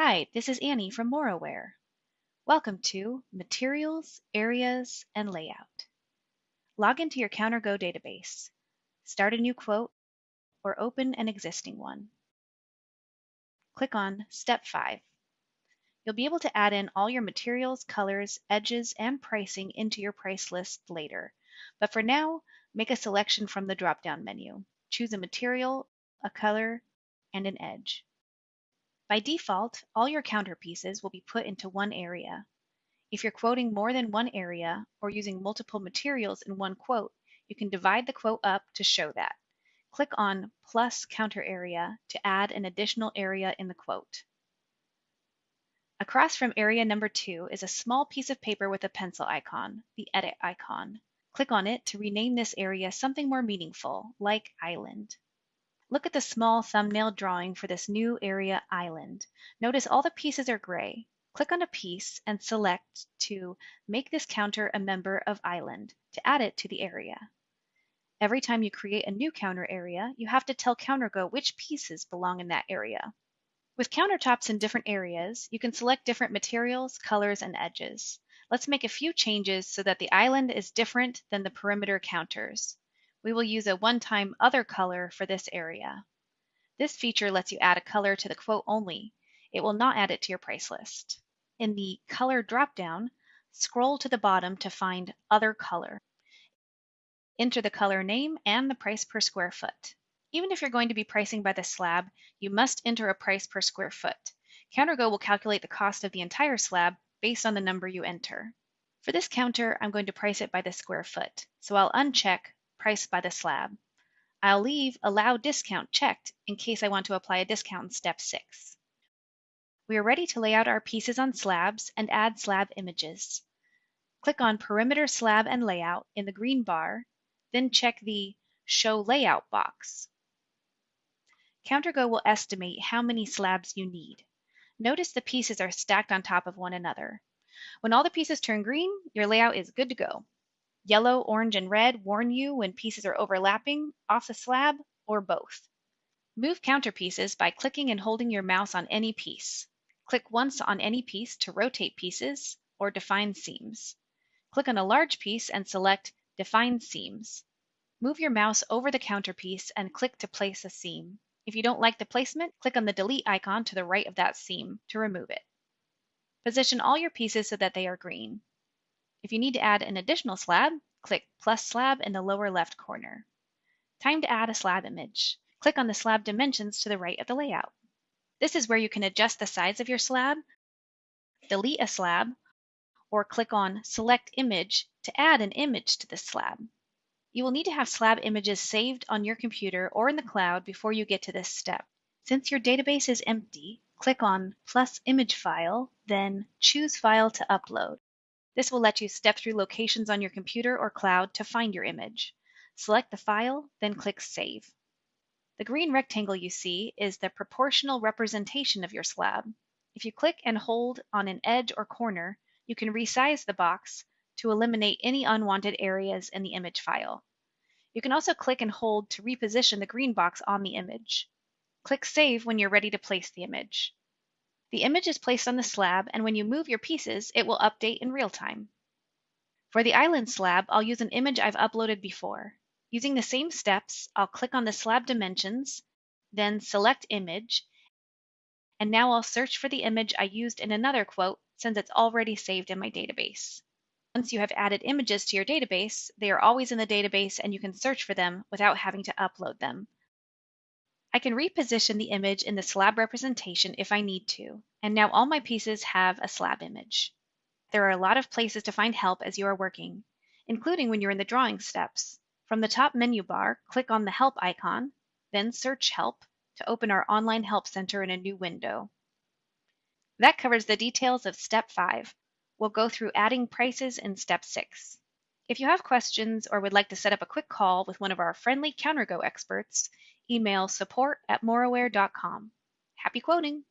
Hi, this is Annie from MoreAware. Welcome to Materials, Areas, and Layout. Log into your CounterGo database. Start a new quote or open an existing one. Click on Step 5. You'll be able to add in all your materials, colors, edges, and pricing into your price list later. But for now, make a selection from the drop-down menu. Choose a material, a color, and an edge. By default, all your counter pieces will be put into one area. If you're quoting more than one area or using multiple materials in one quote, you can divide the quote up to show that. Click on plus counter area to add an additional area in the quote. Across from area number two is a small piece of paper with a pencil icon, the edit icon. Click on it to rename this area something more meaningful, like island. Look at the small thumbnail drawing for this new area island. Notice all the pieces are gray. Click on a piece and select to make this counter a member of island to add it to the area. Every time you create a new counter area, you have to tell CounterGo which pieces belong in that area. With countertops in different areas, you can select different materials, colors, and edges. Let's make a few changes so that the island is different than the perimeter counters. We will use a one-time other color for this area. This feature lets you add a color to the quote only. It will not add it to your price list. In the Color dropdown, scroll to the bottom to find Other Color. Enter the color name and the price per square foot. Even if you're going to be pricing by the slab, you must enter a price per square foot. CounterGo will calculate the cost of the entire slab based on the number you enter. For this counter, I'm going to price it by the square foot, so I'll uncheck Price by the slab. I'll leave Allow Discount checked in case I want to apply a discount in step 6. We are ready to lay out our pieces on slabs and add slab images. Click on Perimeter Slab and Layout in the green bar, then check the Show Layout box. CounterGo will estimate how many slabs you need. Notice the pieces are stacked on top of one another. When all the pieces turn green, your layout is good to go. Yellow, orange, and red warn you when pieces are overlapping, off the slab, or both. Move counterpieces by clicking and holding your mouse on any piece. Click once on any piece to rotate pieces or define seams. Click on a large piece and select Define Seams. Move your mouse over the counterpiece and click to place a seam. If you don't like the placement, click on the delete icon to the right of that seam to remove it. Position all your pieces so that they are green. If you need to add an additional slab, click plus slab in the lower left corner. Time to add a slab image. Click on the slab dimensions to the right of the layout. This is where you can adjust the size of your slab, delete a slab, or click on Select Image to add an image to the slab. You will need to have slab images saved on your computer or in the cloud before you get to this step. Since your database is empty, click on plus image file, then choose file to upload. This will let you step through locations on your computer or cloud to find your image. Select the file, then click Save. The green rectangle you see is the proportional representation of your slab. If you click and hold on an edge or corner, you can resize the box to eliminate any unwanted areas in the image file. You can also click and hold to reposition the green box on the image. Click Save when you're ready to place the image. The image is placed on the slab, and when you move your pieces, it will update in real time. For the island slab, I'll use an image I've uploaded before. Using the same steps, I'll click on the slab dimensions, then select Image, and now I'll search for the image I used in another quote since it's already saved in my database. Once you have added images to your database, they are always in the database and you can search for them without having to upload them. I can reposition the image in the slab representation if I need to, and now all my pieces have a slab image. There are a lot of places to find help as you are working, including when you're in the drawing steps. From the top menu bar, click on the Help icon, then search Help to open our online help center in a new window. That covers the details of Step 5, We'll go through adding prices in step six. If you have questions or would like to set up a quick call with one of our friendly CounterGo experts, email support at moreaware.com. Happy quoting!